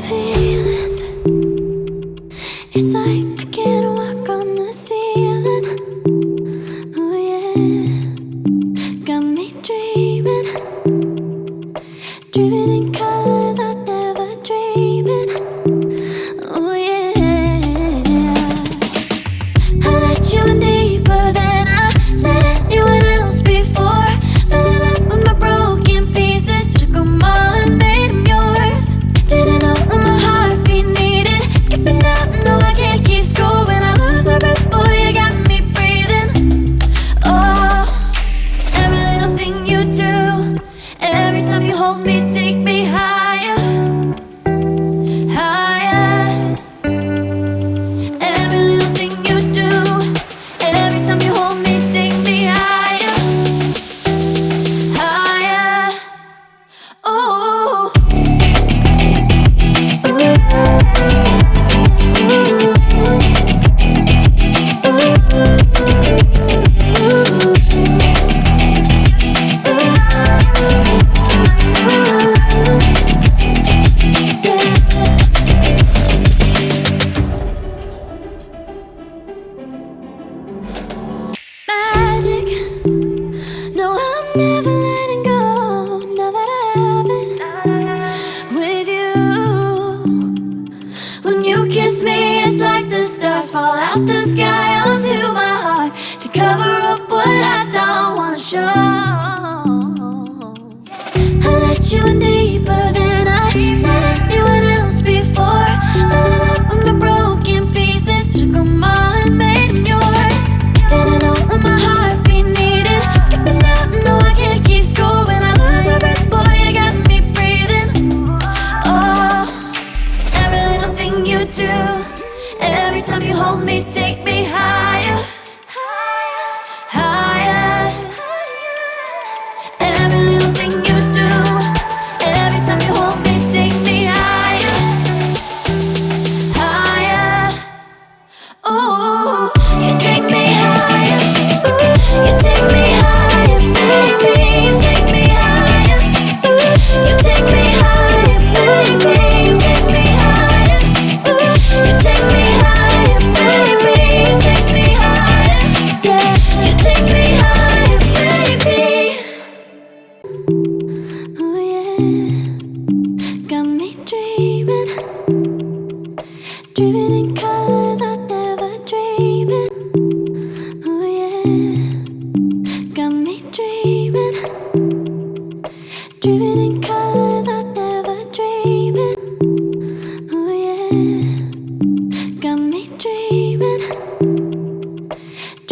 feelings. It's like I can't walk on the ceiling. Oh yeah, stars fall out the sky onto my heart to cover up what I don't wanna show. I let you in deeper than hold me, take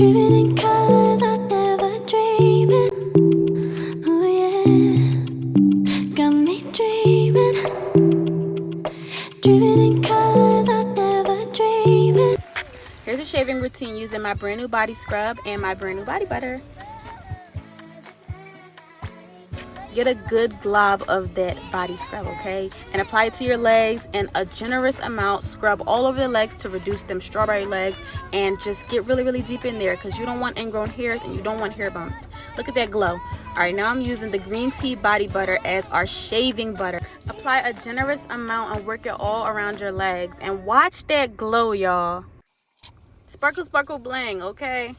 in colors I never dreamed. Oh. Here's a shaving routine using my brand new body scrub and my brand new body butter. Get a good glob of that body scrub, okay? And apply it to your legs and a generous amount. Scrub all over the legs to reduce them strawberry legs and just get really, really deep in there because you don't want ingrown hairs and you don't want hair bumps. Look at that glow. All right, now I'm using the green tea body butter as our shaving butter. Apply a generous amount and work it all around your legs and watch that glow, y'all. Sparkle, sparkle, bling, okay?